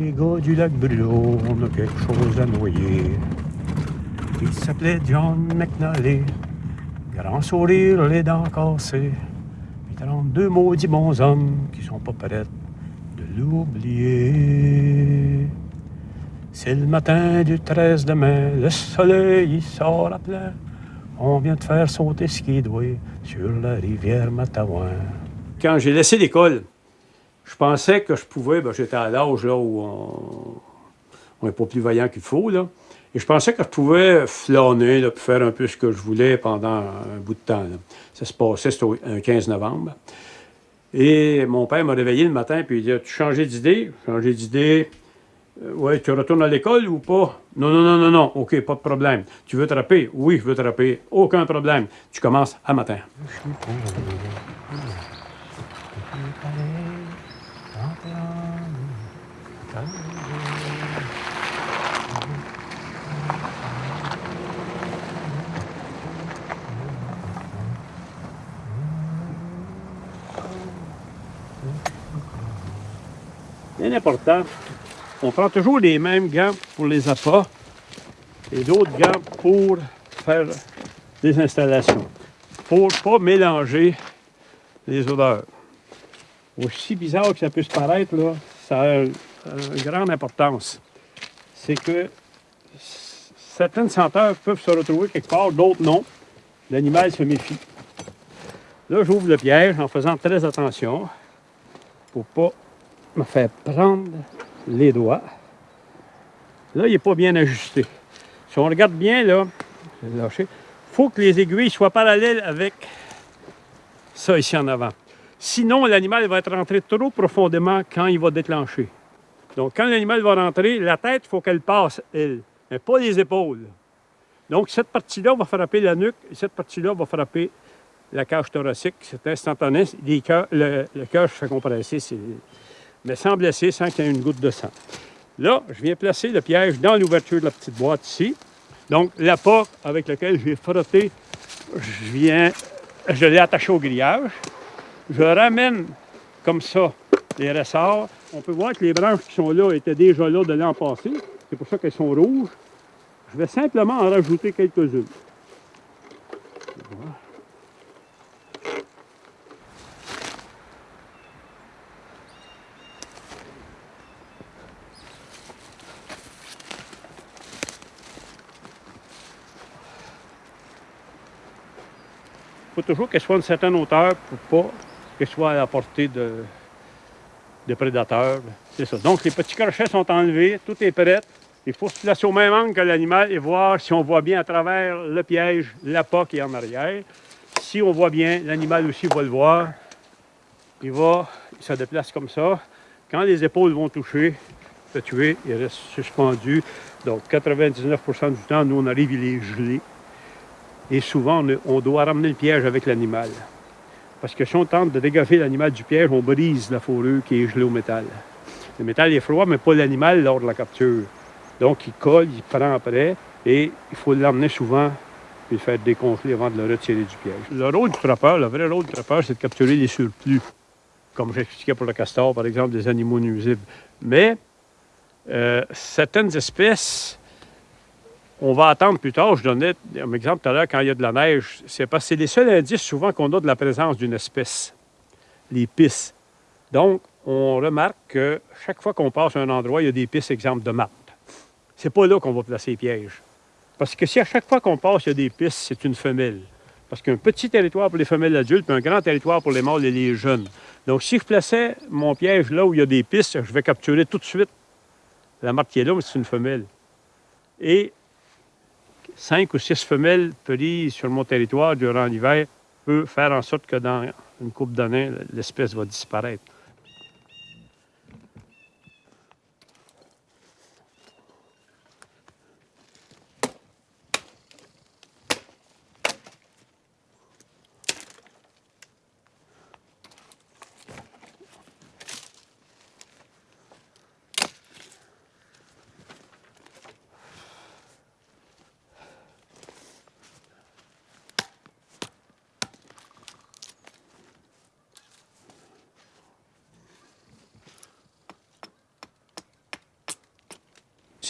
les gars du lac Brûlot, on a quelque chose à noyer. Il s'appelait John McNally, grand sourire, les dents cassées. Puis 32 maudits bons hommes qui sont pas prêts de l'oublier. C'est le matin du 13 de mai, le soleil il sort à plein. On vient de faire sauter ce qui doit sur la rivière Matawan. Quand j'ai laissé l'école, je pensais que je pouvais, ben, j'étais à l'âge là où on n'est pas plus vaillant qu'il faut, là. Et je pensais que je pouvais flâner, faire un peu ce que je voulais pendant un bout de temps. Ça se passait, c'était un 15 novembre. Et mon père m'a réveillé le matin, puis il dit Tu changé d'idée? Changé d'idée. Euh, oui, tu retournes à l'école ou pas? Non, non, non, non, non. OK, pas de problème. Tu veux te Oui, je veux te rapper. Aucun problème. Tu commences à matin. Bien important, on prend toujours les mêmes gants pour les appâts et d'autres gants pour faire des installations. Pour ne pas mélanger les odeurs. Aussi bizarre que ça puisse paraître, là, ça a une, grande importance. C'est que certaines senteurs peuvent se retrouver quelque part, d'autres non. L'animal se méfie. Là, j'ouvre le piège en faisant très attention pour ne pas me faire prendre les doigts. Là, il n'est pas bien ajusté. Si on regarde bien, là, il faut que les aiguilles soient parallèles avec ça ici en avant. Sinon, l'animal va être rentré trop profondément quand il va déclencher. Donc, quand l'animal va rentrer, la tête, il faut qu'elle passe, elle, mais pas les épaules. Donc, cette partie-là va frapper la nuque et cette partie-là va frapper la cage thoracique. C'est instantané. le, cœur se fait compresser, mais sans blesser, sans qu'il y ait une goutte de sang. Là, je viens placer le piège dans l'ouverture de la petite boîte ici. Donc, l'appât avec lequel je vais frotter, je viens, je l'ai attaché au grillage. Je ramène comme ça les ressorts. On peut voir que les branches qui sont là étaient déjà là de l'an passé. C'est pour ça qu'elles sont rouges. Je vais simplement en rajouter quelques-unes. Il faut toujours qu'elle soit à une certaine hauteur pour pas qu'elle soit à la portée de, prédateurs. C'est ça. Donc, les petits crochets sont enlevés, tout est prêt. Il faut se placer au même angle que l'animal et voir si on voit bien à travers le piège l'appât qui est en arrière. Si on voit bien, l'animal aussi va le voir. Il va, il se déplace comme ça. Quand les épaules vont toucher, le tuer, il reste suspendu. Donc, 99% du temps, nous, on arrive, il est gelé. Et souvent, on doit ramener le piège avec l'animal. Parce que si on tente de dégager l'animal du piège, on brise la fourrure qui est gelée au métal. Le métal est froid, mais pas l'animal lors de la capture. Donc, il colle, il prend après, et il faut l'emmener souvent et le faire décongeler avant de le retirer du piège. Le rôle du trappeur, le vrai rôle du trappeur, c'est de capturer les surplus, comme j'expliquais pour le castor, par exemple, des animaux nuisibles. Mais euh, certaines espèces on va attendre plus tard. Je donnais un exemple tout à l'heure, quand il y a de la neige, c'est parce que c'est les seuls indices souvent qu'on a de la présence d'une espèce, les pistes. Donc, on remarque que chaque fois qu'on passe à un endroit, il y a des pistes, exemple de marde. C'est pas là qu'on va placer les pièges. Parce que si à chaque fois qu'on passe, il y a des pistes, c'est une femelle. Parce qu'un petit territoire pour les femelles adultes, puis un grand territoire pour les mâles et les jeunes. Donc, si je plaçais mon piège là où il y a des pistes, je vais capturer tout de suite la marque qui est là, mais c'est une femelle. Et cinq ou six femelles prises sur mon territoire durant l'hiver peut faire en sorte que dans une coupe d'années, l'espèce va disparaître.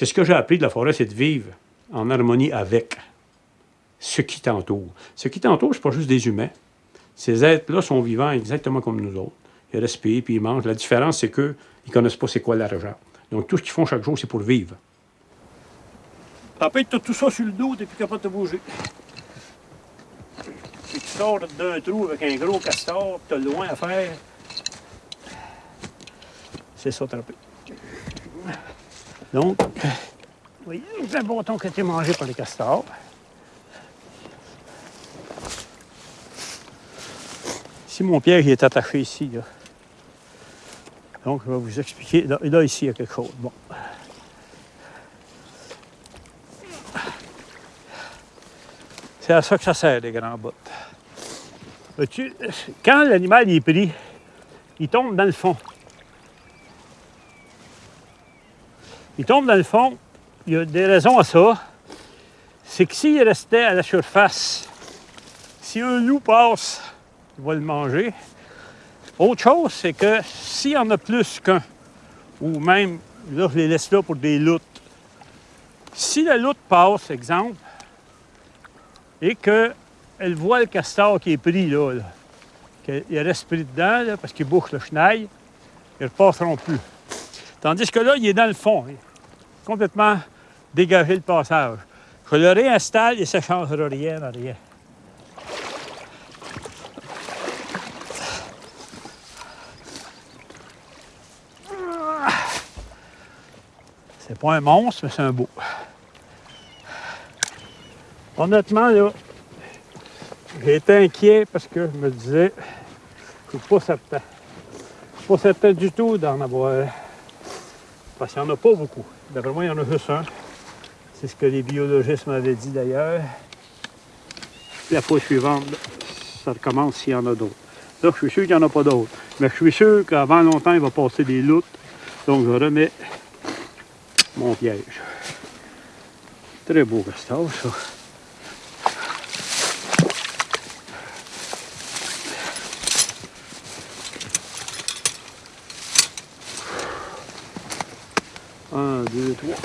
C'est ce que j'ai appris de la forêt, c'est de vivre en harmonie avec ce qui t'entoure. Ce qui t'entoure, c'est pas juste des humains. Ces êtres-là sont vivants exactement comme nous autres. Ils respirent, puis ils mangent. La différence, c'est qu'ils ne connaissent pas c'est quoi l'argent. Donc, tout ce qu'ils font chaque jour, c'est pour vivre. Après, tu as tout ça sur le dos, tu n'es plus capable de bouger. Puis tu sors d'un trou avec un gros castor, tu as loin à faire. C'est ça, trapé. Donc, c'est un bâton qui a été mangé par les castors. Ici, mon piège est attaché ici. Là. Donc, je vais vous expliquer. Là, là, ici, il y a quelque chose. Bon. C'est à ça que ça sert, les grands bottes. Quand l'animal est pris, il tombe dans le fond. Il tombe dans le fond, il y a des raisons à ça. C'est que s'il restait à la surface, si un loup passe, il va le manger. Autre chose, c'est que s'il y en a plus qu'un, ou même, là, je les laisse là pour des loutres. Si la loutre passe, exemple, et qu'elle voit le castor qui est pris là, qu'il reste pris dedans, parce qu'il bouche le chenail, ils ne repasseront plus. Tandis que là, il est dans le fond complètement dégager le passage. Je le réinstalle et ça ne changera rien à rien. C'est pas un monstre, mais c'est un beau. Honnêtement, là, j'ai été inquiet parce que je me disais, je suis pas certain. Je suis pas certain du tout d'en avoir. Parce qu'il n'y en a pas beaucoup. D'après moi, il y en a juste un. C'est ce que les biologistes m'avaient dit d'ailleurs. La fois suivante, ça recommence s'il y en a d'autres. Là, je suis sûr qu'il n'y en a pas d'autres. Mais je suis sûr qu'avant longtemps, il va passer des loutres. Donc, je remets mon piège. Très beau castor, ça. Deux, trois.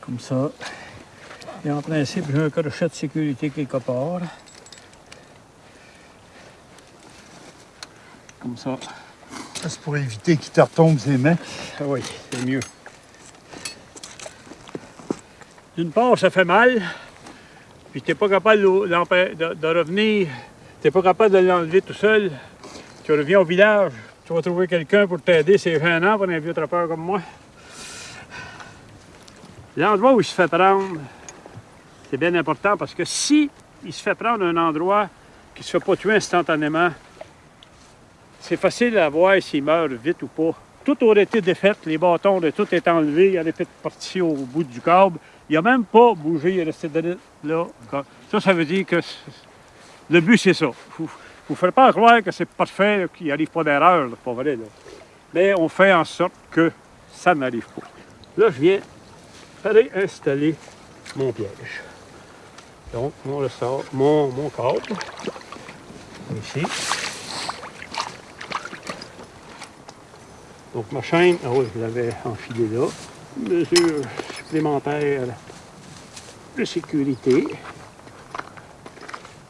Comme ça. Et en principe, j'ai un crochet de sécurité quelque part. Comme ça. C'est pour éviter qu'il te retombe ses mains. Ah oui, c'est mieux. D'une part, ça fait mal, puis tu n'es pas capable de, de, de revenir, tu n'es pas capable de l'enlever tout seul. Tu reviens au village, tu vas trouver quelqu'un pour t'aider, c'est gênant pour un vieux trappeur comme moi. L'endroit où il se fait prendre, c'est bien important parce que si il se fait prendre un endroit qui ne se fait pas tuer instantanément, c'est facile à voir s'il meurt vite ou pas. Tout aurait été défait, les bâtons de tout est enlevé, il aurait été parti au bout du câble. Il n'a même pas bougé, il est resté là. Ça, ça veut dire que le but, c'est ça. Vous ne faites pas croire que c'est parfait, qu'il n'y arrive pas d'erreur, pas vrai. Mais on fait en sorte que ça n'arrive pas. Là, je viens réinstaller mon piège. Donc, on ressort mon, mon câble. Ici. Donc, ma chaîne, ah oui, je l'avais enfilée là. Mesure supplémentaire de sécurité.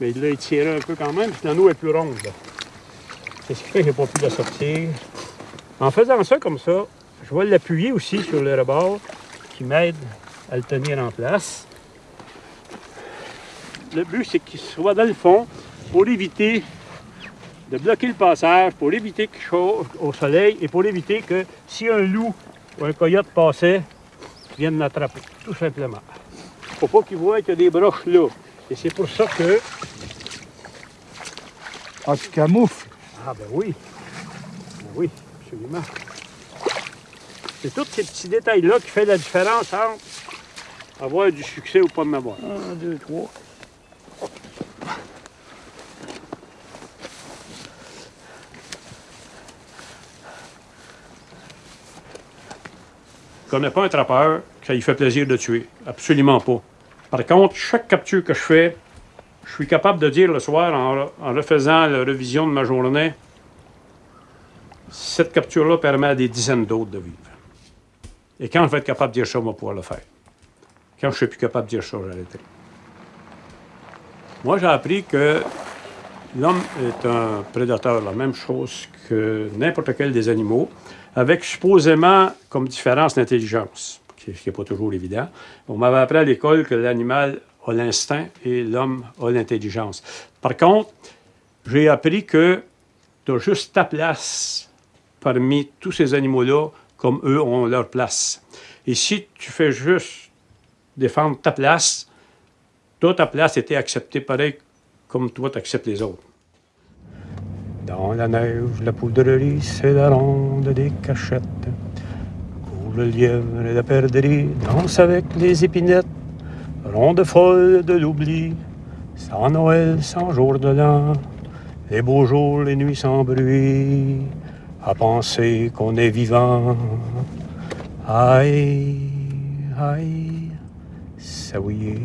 Mais il l'a étiré un peu quand même, puis l'anneau est plus ronde. C'est ce qui fait que je n'ai pas pu la sortir. En faisant ça comme ça, je vais l'appuyer aussi sur le rebord qui m'aide à le tenir en place. Le but, c'est qu'il soit dans le fond pour éviter de bloquer le passage, pour éviter qu'il chauffe au soleil et pour éviter que si un loup ou un coyote passait, il vienne l'attraper, tout simplement. Il ne faut pas qu'il voit qu'il y a des broches là. Et c'est pour ça que... Ah, tu camoufles? Ah ben oui. Ben oui, absolument. C'est tous ces petits détails-là qui font la différence entre avoir du succès ou pas de avoir. Un, deux, trois. Je connais pas un trappeur que ça lui fait plaisir de tuer. Absolument pas. Par contre, chaque capture que je fais, je suis capable de dire le soir, en, refaisant la révision de ma journée, Cette capture-là permet à des dizaines d'autres de vivre. Et quand je vais être capable de dire ça, on va pouvoir le faire. Quand je ne suis plus capable de dire ça, j'arrêterai. Moi, j'ai appris que l'homme est un prédateur, la même chose que n'importe quel des animaux, avec supposément comme différence l'intelligence, ce qui n'est pas toujours évident. On m'avait appris à l'école que l'animal l'instinct et l'homme a l'intelligence. Par contre, j'ai appris que tu as juste ta place parmi tous ces animaux-là, comme eux ont leur place. Et si tu fais juste défendre ta place, toi, ta place était acceptée pareil comme toi, tu acceptes les autres. Dans la neige, la poudrerie, c'est la ronde des cachettes. Pour le lièvre et la perdrix, danse avec les épinettes. Ronde folle de l'oubli, sans Noël, sans jour de l'an. Les beaux jours, les nuits sans bruit, à penser qu'on est vivant. Aïe, aïe, ça oui.